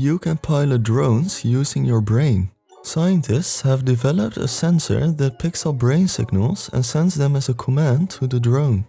You can pilot drones using your brain. Scientists have developed a sensor that picks up brain signals and sends them as a command to the drone.